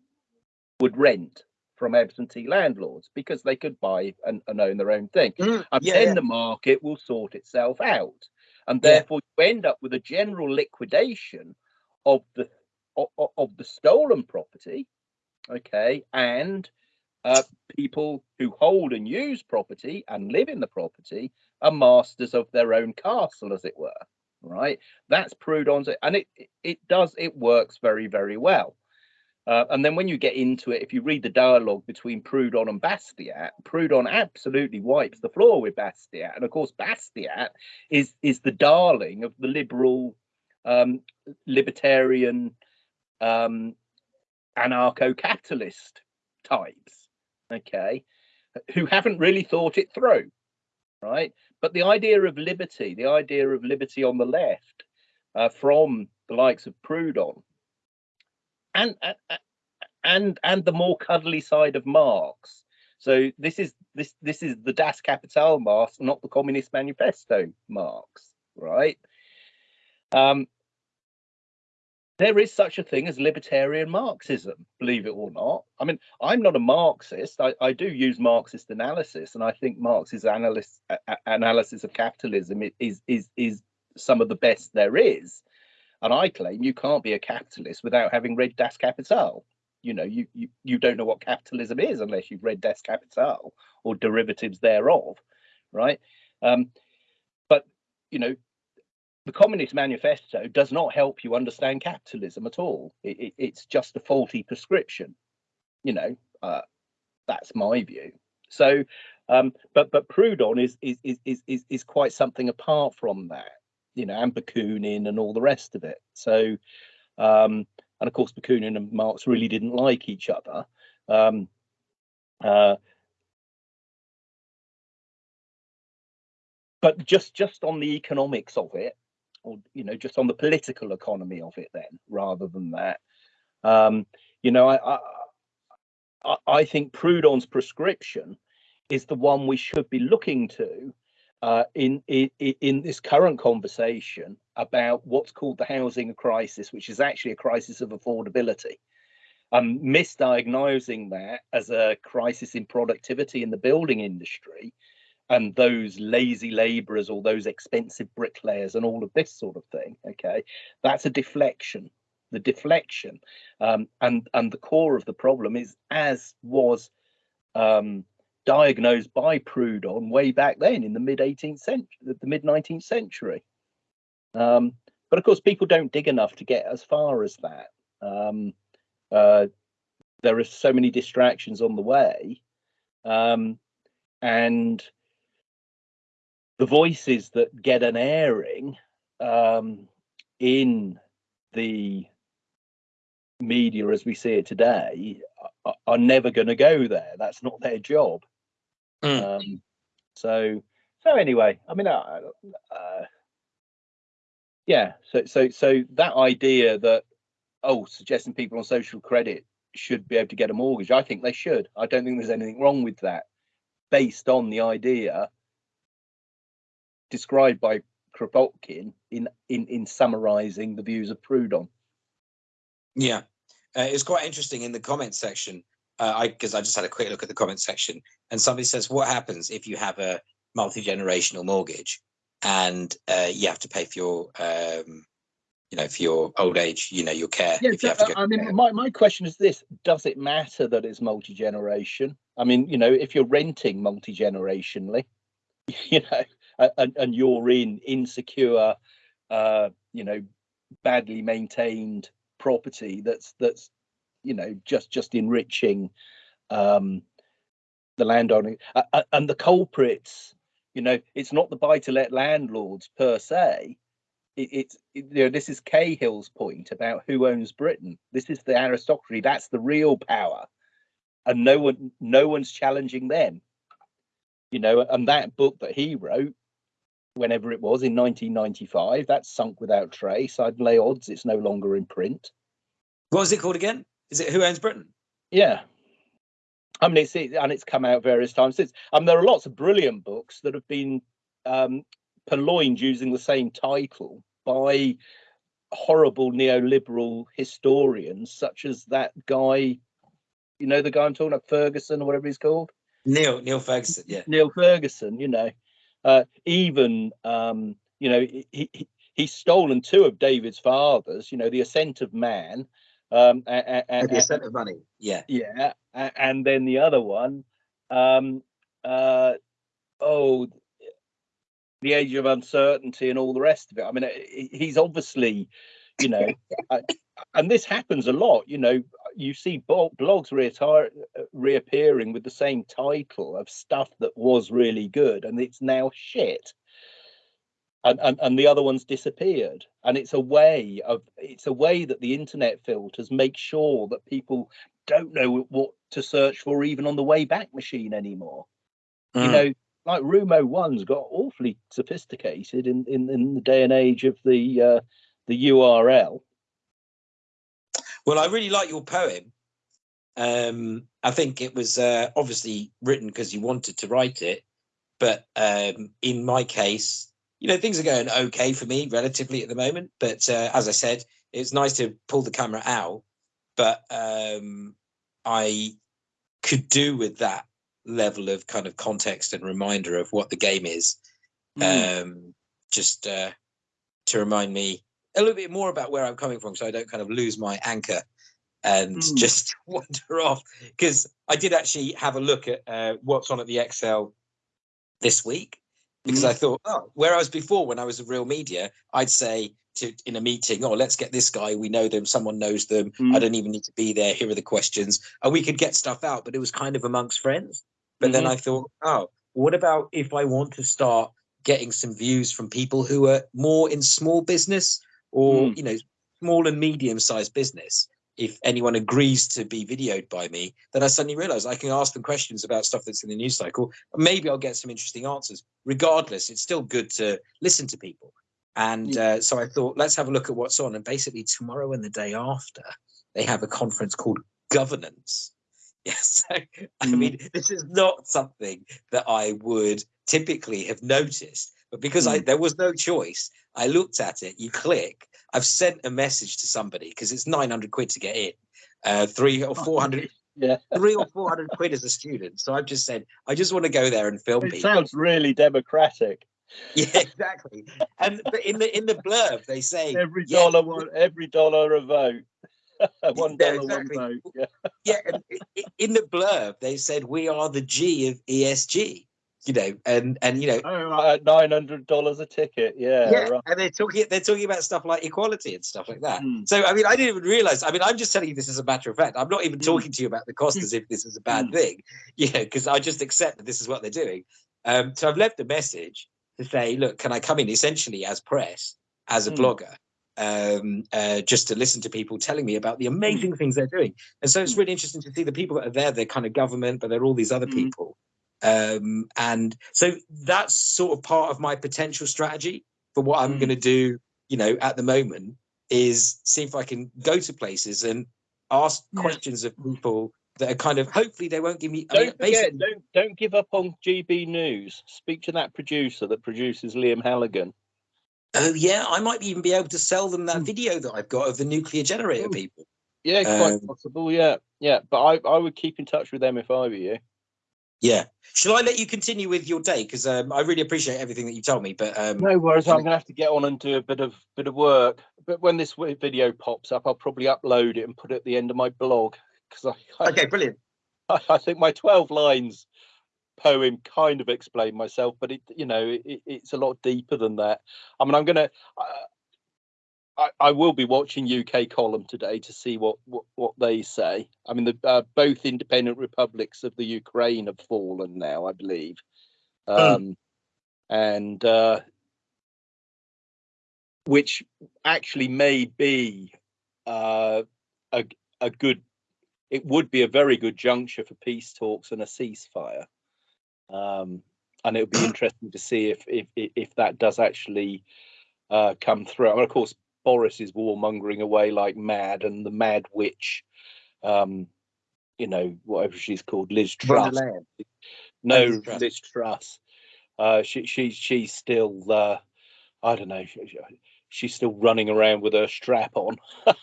would rent from absentee landlords because they could buy and, and own their own thing. Mm, and yeah, then yeah. the market will sort itself out. And Yeah. therefore you end up with a general liquidation of the of, of the stolen property, okay, and uh, people who hold and use property and live in the property are masters of their own castle, as it were. Right? That's Proudhon's, and it- it does it works very very well. Uh, and then when you get into it, if you read the dialogue between Proudhon and Bastiat, Proudhon absolutely wipes the floor with Bastiat, and of course Bastiat is is the darling of the liberal, um, libertarian, um, anarcho-capitalist types, okay, who haven't really thought it through, right? But the idea of liberty, the idea of liberty on the left, uh, from the likes of Proudhon, and and and and the more cuddly side of Marx. So this is this this is the Das Kapital Marx, not the Communist Manifesto Marx, right? Um, there is such a thing as libertarian Marxism, believe it or not. I mean, I'm not a Marxist. I, I do use Marxist analysis, and I think Marx's analysis analysis of capitalism is is is some of the best there is. And I claim you can't be a capitalist without having read Das Kapital. You know, you, you you don't know what capitalism is unless you've read Das Kapital or derivatives thereof, right? Um, but you know, the Communist Manifesto does not help you understand capitalism at all. It, it, it's just a faulty prescription. You know, uh, that's my view. So, um, but but Proudhon is is is is is is quite something apart from that. You know, and Bakunin and all the rest of it. So, um, and of course, Bakunin and Marx really didn't like each other. Um, uh, but just just on the economics of it, or you know, just on the political economy of it, then rather than that, um, you know, I, I I I think Proudhon's prescription is the one we should be looking to uh, in, in in this current conversation about what's called the housing crisis, which is actually a crisis of affordability. Um, misdiagnosing that as a crisis in productivity in the building industry and those lazy laborers or those expensive bricklayers and all of this sort of thing. Okay, that's a deflection. The deflection um, and and the core of the problem is as was um, diagnosed by Proudhon way back then in the mid 18th century, the mid 19th century. Um, but of course, people don't dig enough to get as far as that. Um, uh, there are so many distractions on the way, um, and the voices that get an airing um, in the media as we see it today are, are never going to go there. That's not their job. Mm. Um, so, so anyway, I mean, uh, uh, yeah. So, so, so that idea that oh, suggesting people on social credit should be able to get a mortgage, I think they should. I don't think there's anything wrong with that, based on the idea described by Kropotkin in in in summarising the views of Proudhon. Yeah, uh, it was quite interesting in the comment section. Uh, I because I just had a quick look at the comment section, and somebody says, "What happens if you have a multi generational mortgage and uh, you have to pay for your, um, you know, for your old age, you know, your care? Yeah, if you so, have to uh, go I mean, my, my question is this: Does it matter that it's multi generation? I mean, you know, if you're renting multi generationally, <laughs> you know, and, and you're in insecure, uh, you know, badly maintained property that's that's you know, just just enriching um, the landowner uh, uh, and the culprits. You know, it's not the buy-to-let landlords per se. It, it's it, you know this is Cahill's point about who owns Britain. This is the aristocracy. That's the real power, and no one no one's challenging them. You know, and that book that he wrote whenever it was in 1995. That's sunk without trace. I'd lay odds it's no longer in print. What was it called again? Is it Who Owns Britain? Yeah. I mean, it's it, and it's come out various times since. I mean, there are lots of brilliant books that have been um, purloined using the same title by horrible neoliberal historians, such as that guy. You know, the guy I'm talking about, Ferguson or whatever he's called. Niall Niall Ferguson. Yeah. Niall Ferguson. You know, uh, even um, you know he, he, he's stolen two of David's fathers. You know, the Ascent of Man. Um, and, and, the Ascent of Money. Yeah. Yeah, and then the other one, um, uh, oh, the Age of Uncertainty and all the rest of it. I mean, he's obviously, you know, <laughs> and this happens a lot. You know, you see blogs retire, reappearing with the same title of stuff that was really good, and it's now shit. And, and and the other one's disappeared and it's a way of it's a way that the internet filters make sure that people don't know what to search for even on the way back machine anymore mm. you know like rumo one's got awfully sophisticated in, in in the day and age of the uh the url well, I really like your poem. Um, I think it was uh, obviously written because you wanted to write it, but um, in my case, you know, things are going okay for me relatively at the moment. But uh, as I said, it's nice to pull the camera out, but um, I could do with that level of kind of context and reminder of what the game is, mm. um, just uh, to remind me a little bit more about where I'm coming from, so I don't kind of lose my anchor and mm. just <laughs> wander off. Because I did actually have a look at uh, what's on at the ExCeL this week, because mm. I thought, oh, whereas before when I was a real media, I'd say to in a meeting, oh, let's get this guy. We know them. Someone knows them. Mm. I don't even need to be there. Here are the questions, and we could get stuff out. But it was kind of amongst friends. But mm-hmm. then I thought, oh, what about if I want to start getting some views from people who are more in small business or mm. you know small and medium sized business if anyone agrees to be videoed by me then i suddenly realize i can ask them questions about stuff that's in the news cycle. Maybe i'll get some interesting answers. Regardless it's still good to listen to people. And uh, so i thought let's have a look at what's on. And basically tomorrow and the day after they have a conference called governance. <laughs> Yes so, mm. i mean this is not something that i would typically have noticed. But because mm. I there was no choice, I looked at it. You click. I've sent a message to somebody because it's nine hundred quid to get in, uh, three or four hundred. <laughs> Yeah, three or four hundred <laughs> quid as a student. So I've just said I just want to go there and film. It people. sounds really democratic. <laughs> Yeah, exactly. and but in the in the blurb they say every dollar yeah, one, every dollar a vote. one dollar, exactly. one vote. Yeah. yeah, and in the blurb they said we are the G of ESG you know, and and you know, oh, nine hundred dollars a ticket, yeah, yeah, right. and they're talking they're talking about stuff like equality and stuff like that. Mm. So I mean, I didn't even realize. I mean, I'm just telling you this as a matter of fact. I'm not even mm. talking to you about the cost as if this is a bad mm. thing, Yeah, because I just accept that this is what they're doing. Um, so I've left a message to say, look, can I come in essentially as press, as a hmm. blogger, um, uh, just to listen to people telling me about the hmm. amazing things they're doing. And so it's hmm. really interesting to see the people that are there. They're kind of government, but they're all these other people um, and so that's sort of part of my potential strategy for what I'm mm. going to do, you know, at the moment is see if I can go to places and ask yeah. questions of people that are kind of hopefully they won't give me. Don't I mean, forget, don't don't give up on GB News. Speak to that producer that produces Liam Halligan. Oh yeah, I might even be able to sell them that mm. video that I've got of the nuclear generator mm. people. Yeah, quite um, possible. Yeah, yeah, but I I would keep in touch with them if I were you. Yeah. Shall I let you continue with your day? Because um, I really appreciate everything that you told me. But um, no worries, I'm going to have to get on and do a bit of bit of work. But when this video pops up, I'll probably upload it and put it at the end of my blog. Because I, I, okay, brilliant. I, I, think my 12 lines poem kind of explained myself, but it you know it, it's a lot deeper than that. I mean, I'm going to. I, I will be watching UK column today to see what what, what they say. I mean, the uh, both independent republics of the Ukraine have fallen now, I believe, um, and uh, which actually may be uh, a a good. It would be a very good juncture for peace talks and a ceasefire, um, and it would be <clears throat> interesting to see if if if that does actually uh, come through. And of course, Boris is warmongering away like mad, and the mad witch, um, you know, whatever she's called, Liz Truss. No, Liz Truss. Liz Truss. Uh, she she she's still uh, I don't know. She- she's still running around with her strap on. <laughs>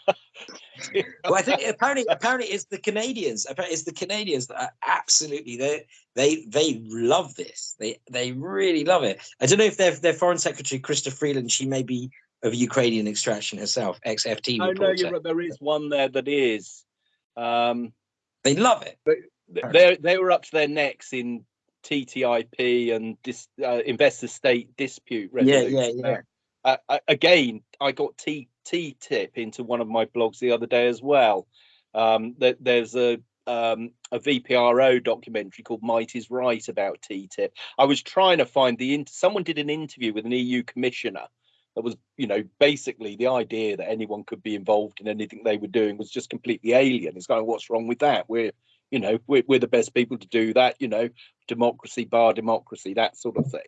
Well, I think apparently, apparently, it's the Canadians. Apparently, it's the Canadians that are absolutely they they they love this. They they really love it. I don't know if their their foreign secretary, Chrystia Freeland, she may be of Ukrainian extraction herself. XFT FT Oh no, you're right. There is one there that is. Um, They love it. th- they they were up to their necks in TTIP and dis, uh, investor state dispute Yeah, resolution. yeah, yeah. Uh, uh, again, I got T T tip into one of my blogs the other day as well. Um, that there's a um, a VPRO documentary called Might is Right about TTIP. I was trying to find the someone did an interview with an EU commissioner that was, you know, basically the idea that anyone could be involved in anything they were doing was just completely alien. It's going, what's wrong with that? We're, you know, we're, we're the best people to do that. You know, democracy, bar democracy, that sort of thing.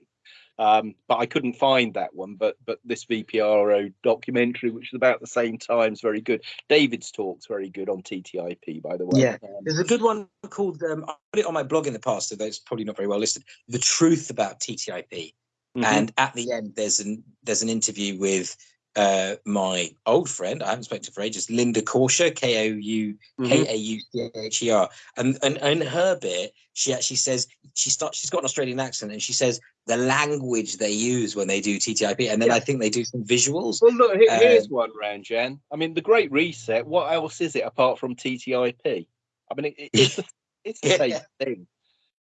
Um, but I couldn't find that one. But but this VPRO documentary, which is about the same time, is very good. David's talk's very good on TTIP, by the way. Yeah. Um, There's a good one called um, I put it on my blog in the past, although it's probably not very well listed. The truth about TTIP. Mhm. And at the end, there's an there's an interview with uh, my old friend. I haven't spoken to for ages, Linda Kaucher, K O U. K A U C H E R. And and in her bit, she actually says she starts. She's got an Australian accent, and she says the language they use when they do TTIP, and then Yeah. I think they do some visuals. Well, look, here- here's Um, one round, Jan. I mean, the Great Reset. What else is it apart from TTIP? I mean, it, it- it's the, it's the <laughs> same thing.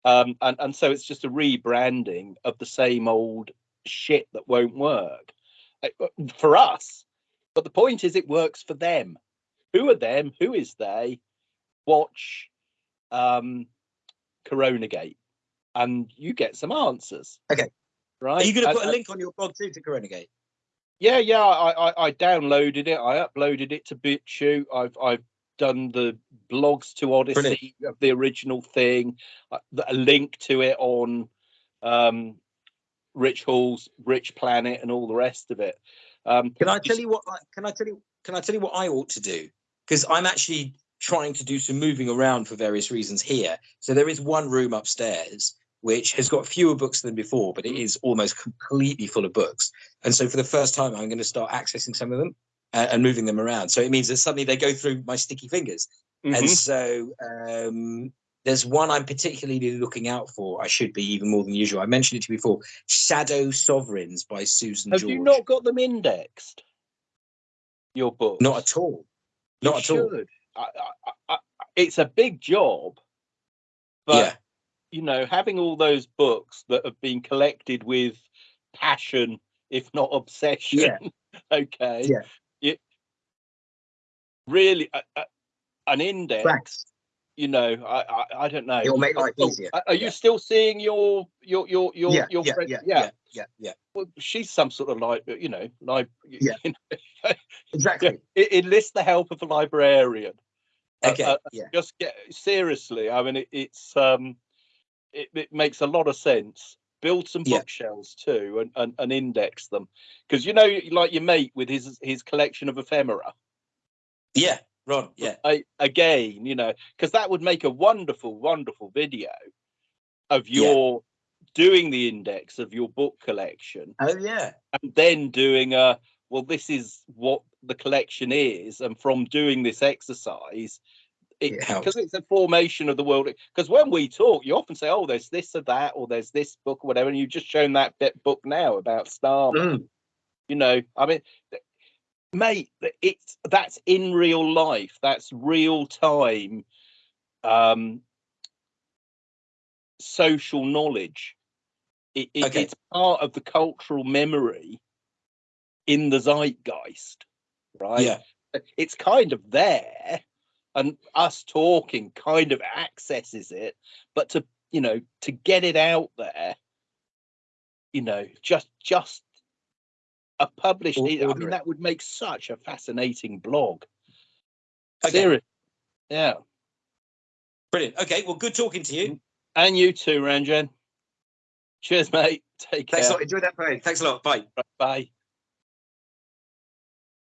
Um, and and so it's just a rebranding of the same old shit that won't work Uh, uh, for us. But the point is, it works for them. Who are them? Who is they? Watch um, Coronagate, and you get some answers. Okay. Right? Are you going to And- put a link on your blog too to Coronagate? yeah, yeah. I, I, I downloaded it. I uploaded it to BitChute. I've I've done the blogs to Odysee of the original thing. uh, A link to it on um, Rich Hall's Rich Planet and all the rest of it. Um, Can I tell you what? I- Can I tell you? Can I tell you what I ought to do? Because I'm actually trying to do some moving around for various reasons here. So there is one room upstairs which has got fewer books than before, but it is almost completely full of books. And so for the first time, I'm going to start accessing some of them uh, and moving them around. So it means that suddenly they go through my sticky fingers. Mhm. And so um, there's one I'm particularly looking out for. I should be even more than usual. I mentioned it to you before. Shadow Sovereigns by Susan Have George. you not got them indexed? Your book? Not at all. You Not at all. should. I, I, I, I- it's a big job, but yeah. you know, having all those books that have been collected with passion, if not obsession. Yeah. <laughs> okay. Yeah. You, really, a, a, an index. You know, I, I, I don't know. It'll make life Oh, easier. Are are you Yeah. still seeing your your your your yeah, your yeah, friend? yeah, yeah, yeah, yeah. Well, she's some sort of like you know, like Yeah. you know, <laughs> Exactly. it enlist the help of a librarian. Uh, Okay. uh, yeah. just get seriously. I mean, it, it's um, it, it makes a lot of sense. Build some Yeah. bookshelves too, and, and and index them, because you know, like your mate with his his collection of ephemera. Yeah. Ron. Yeah. I, again, you know, because that would make a wonderful, wonderful video of Yeah. your doing the index of your book collection, Oh yeah. and then doing a well, this is what the collection is, and from doing this exercise, it It because it's a formation of the world. Because when we talk, you often say, "Oh, there's this or that," or "There's this book or whatever," and you've just shown that bit book now about Star. Mm. You know, I mean, mate, it's that's in real life. That's real time. Um, social knowledge. It, it- Okay. It's part of the cultural memory in the zeitgeist. right? Yeah. It's kind of there, and us talking kind of accesses it, but to you know to get it out there, you know, just just a published. Or- I mean, it. that would make such a fascinating blog. Okay. Seriously, yeah. Brilliant. Okay. Well, good talking to you. Mm. And you too, Ranjan. Cheers, mate. Take Thanks a care. lot. Enjoy that parade. Thanks a lot. Bye. Bye.